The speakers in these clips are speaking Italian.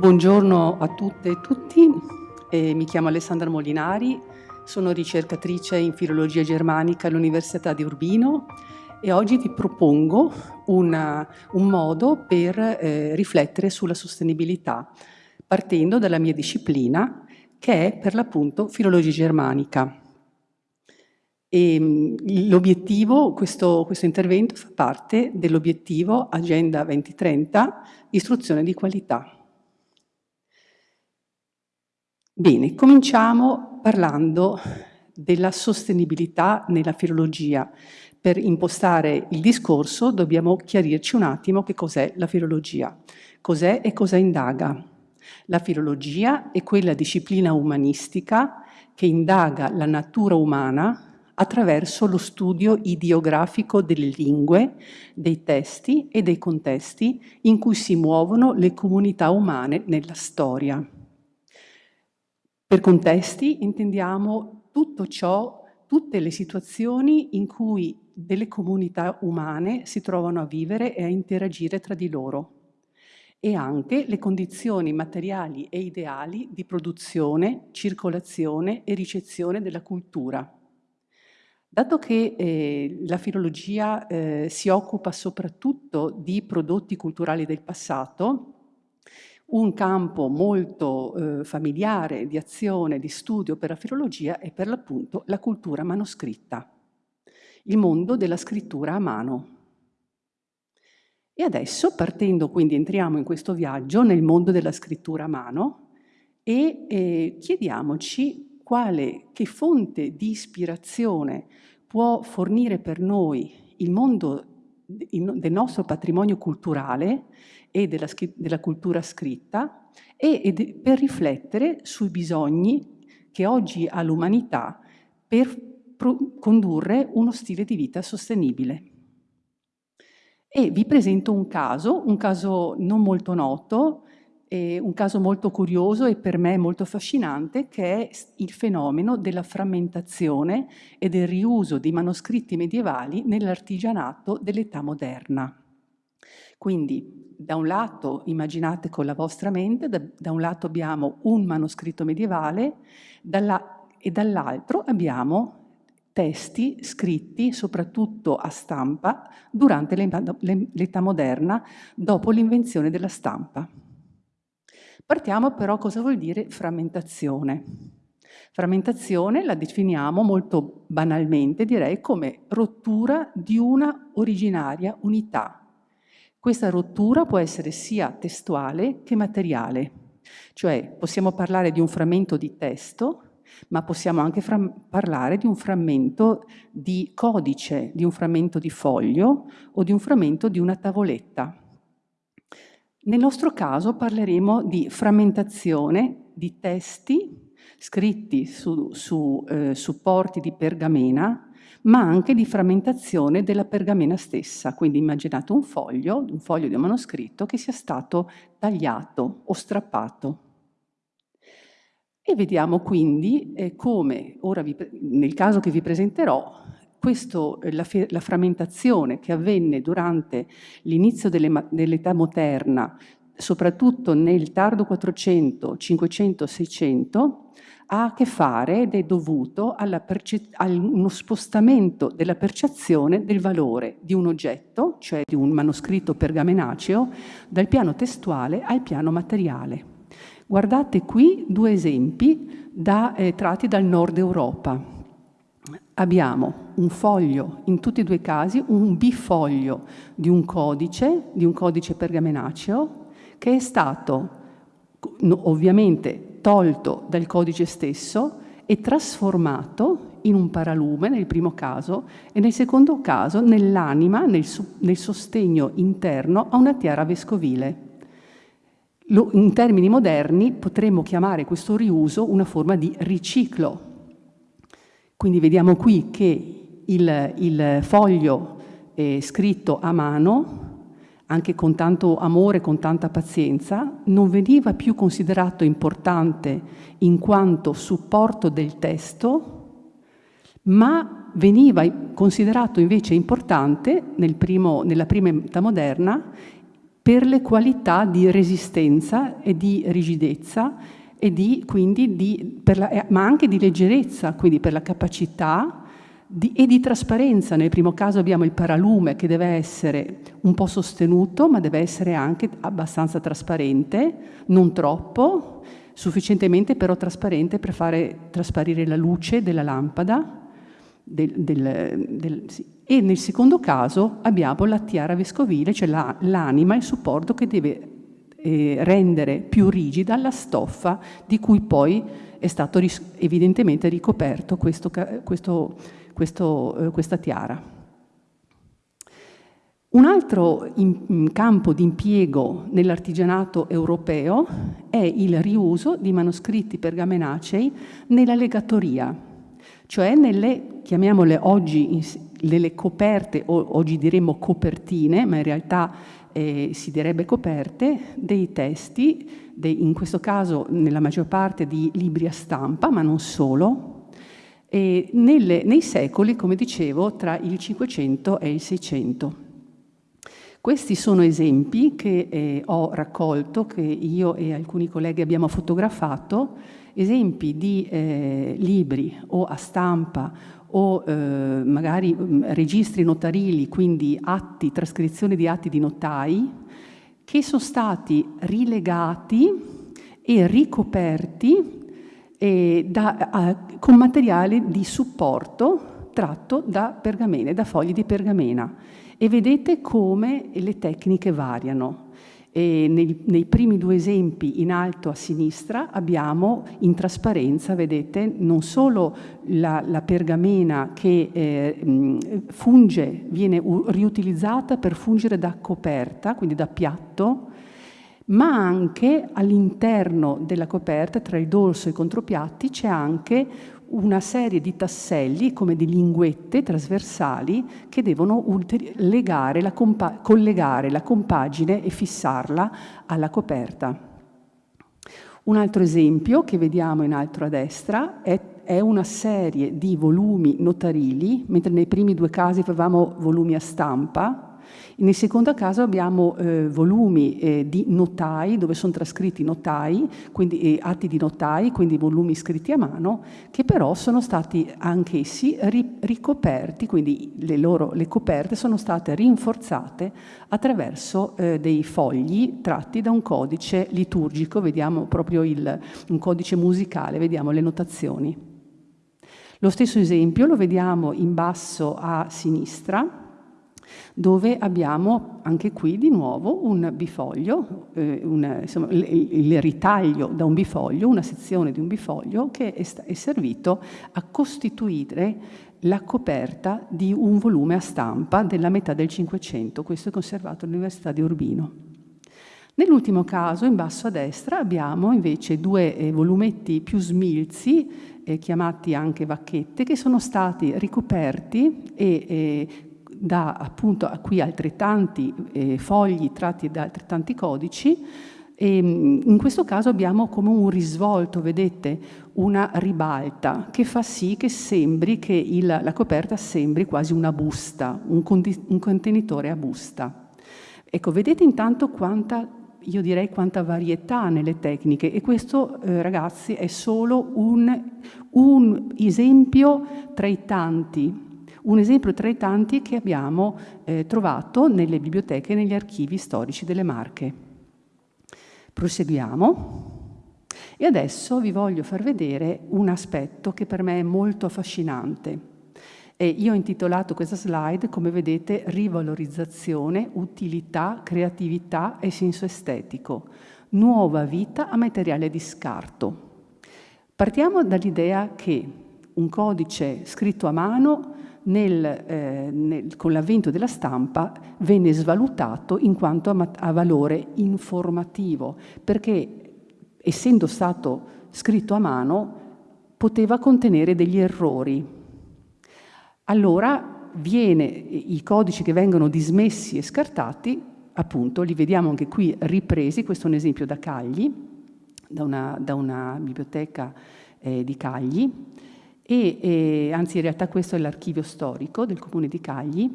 Buongiorno a tutte e tutti, eh, mi chiamo Alessandra Molinari, sono ricercatrice in filologia germanica all'Università di Urbino e oggi vi propongo una, un modo per eh, riflettere sulla sostenibilità, partendo dalla mia disciplina che è per l'appunto filologia germanica. L'obiettivo, questo, questo intervento fa parte dell'obiettivo Agenda 2030, istruzione di qualità. Bene, cominciamo parlando della sostenibilità nella filologia. Per impostare il discorso dobbiamo chiarirci un attimo che cos'è la filologia. Cos'è e cosa indaga? La filologia è quella disciplina umanistica che indaga la natura umana attraverso lo studio ideografico delle lingue, dei testi e dei contesti in cui si muovono le comunità umane nella storia. Per contesti intendiamo tutto ciò, tutte le situazioni in cui delle comunità umane si trovano a vivere e a interagire tra di loro e anche le condizioni materiali e ideali di produzione, circolazione e ricezione della cultura. Dato che eh, la filologia eh, si occupa soprattutto di prodotti culturali del passato, un campo molto eh, familiare di azione, di studio per la filologia è per l'appunto la cultura manoscritta, il mondo della scrittura a mano. E adesso, partendo quindi, entriamo in questo viaggio nel mondo della scrittura a mano e eh, chiediamoci quale, che fonte di ispirazione può fornire per noi il mondo del nostro patrimonio culturale e della, della cultura scritta e, e per riflettere sui bisogni che oggi ha l'umanità per condurre uno stile di vita sostenibile. E vi presento un caso, un caso non molto noto, un caso molto curioso e per me molto affascinante, che è il fenomeno della frammentazione e del riuso di manoscritti medievali nell'artigianato dell'età moderna. Quindi, da un lato, immaginate con la vostra mente, da, da un lato abbiamo un manoscritto medievale dalla, e dall'altro abbiamo testi scritti soprattutto a stampa durante l'età moderna, dopo l'invenzione della stampa. Partiamo però cosa vuol dire frammentazione. Frammentazione la definiamo molto banalmente, direi, come rottura di una originaria unità. Questa rottura può essere sia testuale che materiale, cioè possiamo parlare di un frammento di testo, ma possiamo anche parlare di un frammento di codice, di un frammento di foglio o di un frammento di una tavoletta. Nel nostro caso parleremo di frammentazione di testi scritti su, su eh, supporti di pergamena, ma anche di frammentazione della pergamena stessa. Quindi immaginate un foglio, un foglio di un manoscritto che sia stato tagliato o strappato. E vediamo quindi eh, come, vi, nel caso che vi presenterò, questo, eh, la, la, frammentazione che avvenne durante l'inizio dell'età moderna, soprattutto nel tardo 400, 500, 600, ha a che fare ed è dovuto a uno spostamento della percezione del valore di un oggetto, cioè di un manoscritto pergamenaceo, dal piano testuale al piano materiale. Guardate qui due esempi da, eh, tratti dal nord Europa. Abbiamo un foglio, in tutti e due i casi, un bifoglio di un codice, di un codice pergamenaceo, che è stato ovviamente tolto dal codice stesso e trasformato in un paralume nel primo caso e nel secondo caso nell'anima, nel, nel, sostegno interno a una tiara vescovile. Lo, in termini moderni potremmo chiamare questo riuso una forma di riciclo. Quindi vediamo qui che il, il foglio è scritto a mano anche con tanto amore, con tanta pazienza, non veniva più considerato importante in quanto supporto del testo, ma veniva considerato invece importante nel primo, nella prima età moderna per le qualità di resistenza e di rigidezza e di, quindi di, la, ma anche di leggerezza, quindi per la capacità di, e di trasparenza. Nel primo caso abbiamo il paralume che deve essere un po' sostenuto, ma deve essere anche abbastanza trasparente, non troppo, sufficientemente però trasparente per fare trasparire la luce della lampada. Del, del, del, sì. E nel secondo caso abbiamo la tiara vescovile, cioè l'anima, la, il supporto che deve eh, rendere più rigida la stoffa di cui poi è stato evidentemente ricoperto questo, questo questo, eh, questa tiara. Un altro in, campo di impiego nell'artigianato europeo è il riuso di manoscritti pergamenacei nella legatoria, cioè nelle, chiamiamole oggi, nelle coperte, o oggi diremmo copertine, ma in realtà eh, si direbbe coperte, dei testi, dei, in questo caso nella maggior parte di libri a stampa, ma non solo, nelle, nei secoli, come dicevo, tra il 500 e il 600. Questi sono esempi che eh, ho raccolto, che io e alcuni colleghi abbiamo fotografato, esempi di eh, libri o a stampa o eh, magari mm, registri notarili, quindi atti, trascrizioni di atti di notai, che sono stati rilegati e ricoperti eh, da, a, con materiale di supporto tratto da pergamene, da fogli di pergamena. E vedete come le tecniche variano. Nei, nei, primi due esempi in alto a sinistra abbiamo in trasparenza, vedete, non solo la, la pergamena che eh, funge, viene riutilizzata per fungere da coperta, quindi da piatto, ma anche all'interno della coperta, tra il dorso e i contropiatti, c'è anche una serie di tasselli come di linguette trasversali che devono la collegare la compagine e fissarla alla coperta. Un altro esempio che vediamo in alto a destra è, è una serie di volumi notarili, mentre nei primi due casi avevamo volumi a stampa, nel secondo caso abbiamo eh, volumi eh, di notai, dove sono trascritti notai, quindi eh, atti di notai, quindi volumi scritti a mano, che però sono stati anch'essi ri ricoperti, quindi le loro le coperte sono state rinforzate attraverso eh, dei fogli tratti da un codice liturgico, vediamo proprio il, un codice musicale, vediamo le notazioni. Lo stesso esempio lo vediamo in basso a sinistra, dove abbiamo anche qui di nuovo un bifoglio, eh, un, insomma, il, ritaglio da un bifoglio, una sezione di un bifoglio che è, è servito a costituire la coperta di un volume a stampa della metà del Cinquecento, questo è conservato all'Università di Urbino. Nell'ultimo caso, in basso a destra, abbiamo invece due eh, volumetti più smilzi, eh, chiamati anche vacchette, che sono stati ricoperti e eh, da appunto a qui altrettanti eh, fogli tratti da altrettanti codici e mm, in questo caso abbiamo come un risvolto, vedete, una ribalta che fa sì che sembri che il, la coperta sembri quasi una busta, un, un contenitore a busta. Ecco, vedete intanto quanta io direi quanta varietà nelle tecniche e questo eh, ragazzi è solo un, un, esempio tra i tanti, un esempio tra i tanti che abbiamo eh, trovato nelle biblioteche e negli archivi storici delle Marche. Proseguiamo. E adesso vi voglio far vedere un aspetto che per me è molto affascinante. E io ho intitolato questa slide, come vedete, rivalorizzazione, utilità, creatività e senso estetico. Nuova vita a materiale di scarto. Partiamo dall'idea che un codice scritto a mano nel, eh, nel, con l'avvento della stampa venne svalutato in quanto a, a valore informativo, perché essendo stato scritto a mano poteva contenere degli errori, allora viene, i codici che vengono dismessi e scartati, appunto, li vediamo anche qui ripresi, questo è un esempio da Cagli, da una, da una biblioteca eh, di Cagli, e, e, anzi in realtà questo è l'archivio storico del comune di Cagli,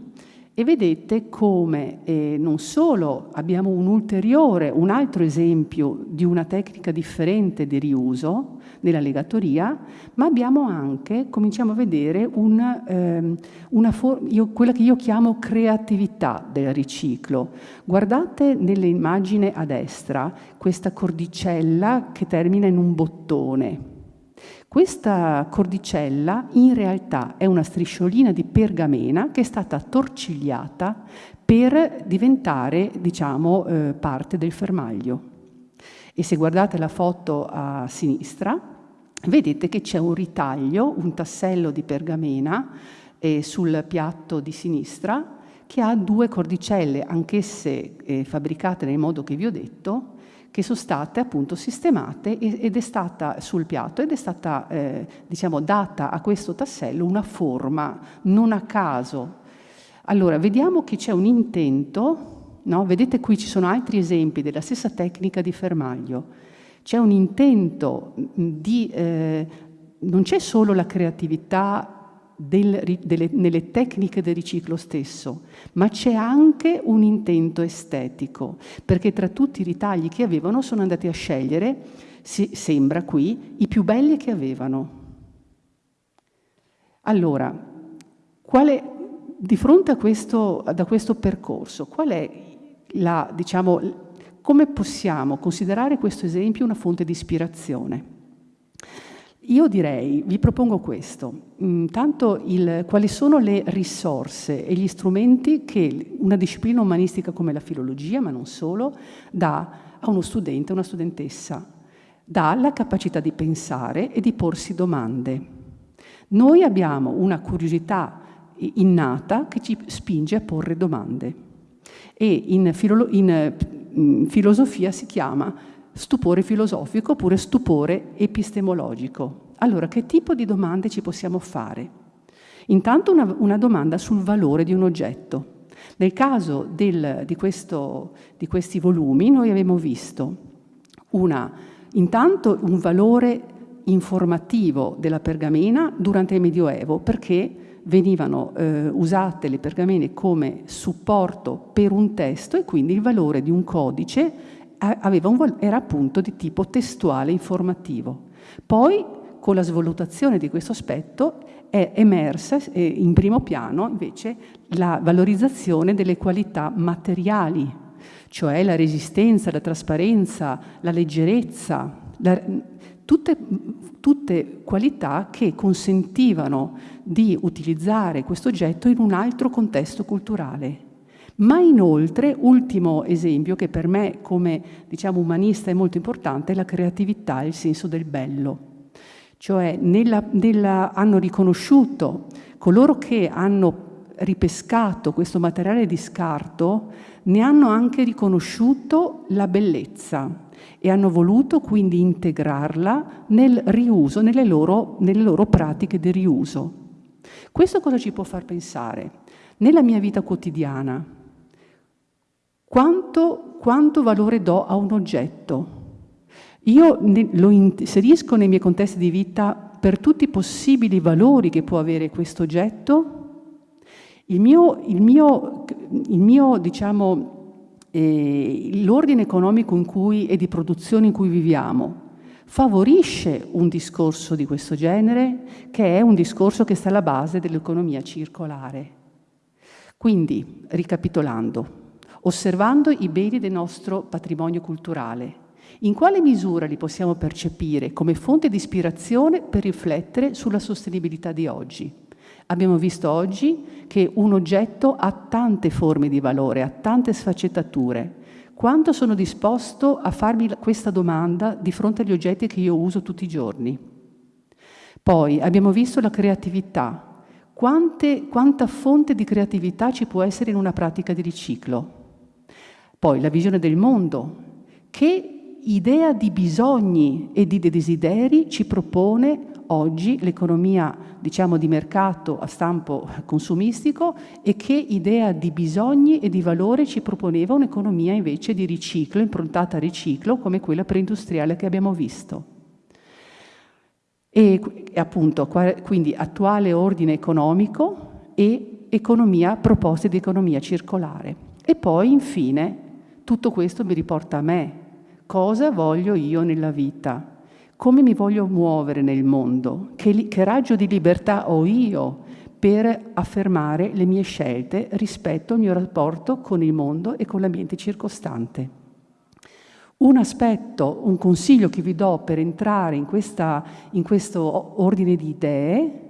e vedete come eh, non solo abbiamo un ulteriore, un altro esempio di una tecnica differente di riuso nella legatoria, ma abbiamo anche, cominciamo a vedere una, ehm, una io, quella che io chiamo creatività del riciclo. Guardate nell'immagine a destra questa cordicella che termina in un bottone. Questa cordicella in realtà è una strisciolina di pergamena che è stata torcigliata per diventare, diciamo, eh, parte del fermaglio. E se guardate la foto a sinistra, vedete che c'è un ritaglio, un tassello di pergamena eh, sul piatto di sinistra che ha due cordicelle, anch'esse eh, fabbricate nel modo che vi ho detto, che sono state appunto sistemate ed è stata sul piatto ed è stata eh, diciamo data a questo tassello una forma non a caso. Allora, vediamo che c'è un intento, no? vedete qui ci sono altri esempi della stessa tecnica di fermaglio, c'è un intento di, eh, non c'è solo la creatività del, delle, nelle tecniche del riciclo stesso, ma c'è anche un intento estetico, perché tra tutti i ritagli che avevano sono andati a scegliere, si, sembra qui, i più belli che avevano. Allora, quale, di fronte questo, a questo percorso, qual è la, diciamo, come possiamo considerare questo esempio una fonte di ispirazione? Io direi, vi propongo questo, intanto il, quali sono le risorse e gli strumenti che una disciplina umanistica come la filologia, ma non solo, dà a uno studente, a una studentessa. Dà la capacità di pensare e di porsi domande. Noi abbiamo una curiosità innata che ci spinge a porre domande e in, in, in filosofia si chiama stupore filosofico oppure stupore epistemologico. Allora, che tipo di domande ci possiamo fare? Intanto una, una domanda sul valore di un oggetto. Nel caso del, di, questo, di, questi volumi noi abbiamo visto una, intanto un valore informativo della pergamena durante il Medioevo perché venivano eh, usate le pergamene come supporto per un testo e quindi il valore di un codice un, era appunto di tipo testuale informativo. Poi, con la svalutazione di questo aspetto, è emersa eh, in primo piano invece la valorizzazione delle qualità materiali, cioè la resistenza, la trasparenza, la leggerezza, la, tutte, tutte qualità che consentivano di utilizzare questo oggetto in un altro contesto culturale. Ma inoltre, ultimo esempio che per me come diciamo, umanista è molto importante, è la creatività, il senso del bello. Cioè nella, nella, hanno riconosciuto coloro che hanno ripescato questo materiale di scarto, ne hanno anche riconosciuto la bellezza e hanno voluto quindi integrarla nel riuso, nelle loro, nelle loro pratiche di riuso. Questo cosa ci può far pensare? Nella mia vita quotidiana, quanto, quanto valore do a un oggetto? Io ne, lo inserisco nei miei contesti di vita per tutti i possibili valori che può avere questo oggetto? Il mio, il mio, il mio diciamo, l'ordine economico in cui, e di produzione in cui viviamo favorisce un discorso di questo genere che è un discorso che sta alla base dell'economia circolare. Quindi, ricapitolando, osservando i beni del nostro patrimonio culturale, in quale misura li possiamo percepire come fonte di ispirazione per riflettere sulla sostenibilità di oggi? Abbiamo visto oggi che un oggetto ha tante forme di valore, ha tante sfaccettature. Quanto sono disposto a farmi questa domanda di fronte agli oggetti che io uso tutti i giorni? Poi abbiamo visto la creatività. Quante, quanta fonte di creatività ci può essere in una pratica di riciclo? Poi la visione del mondo. Che idea di bisogni e di desideri ci propone oggi l'economia diciamo di mercato a stampo consumistico e che idea di bisogni e di valore ci proponeva un'economia invece di riciclo, improntata a riciclo come quella preindustriale che abbiamo visto. E appunto quindi attuale ordine economico e economia, proposte di economia circolare. E poi infine tutto questo mi riporta a me. Cosa voglio io nella vita? come mi voglio muovere nel mondo, che, che raggio di libertà ho io per affermare le mie scelte rispetto al mio rapporto con il mondo e con l'ambiente circostante. Un aspetto, un consiglio che vi do per entrare in, questa, in questo ordine di idee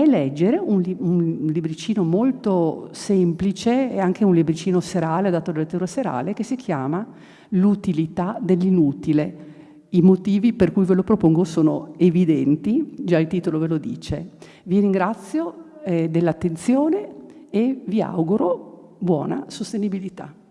è leggere un, un, libricino molto semplice e anche un libricino serale, dato da lettera serale, che si chiama L'utilità dell'inutile i motivi per cui ve lo propongo sono evidenti, già il titolo ve lo dice. Vi ringrazio eh, dell'attenzione e vi auguro buona sostenibilità.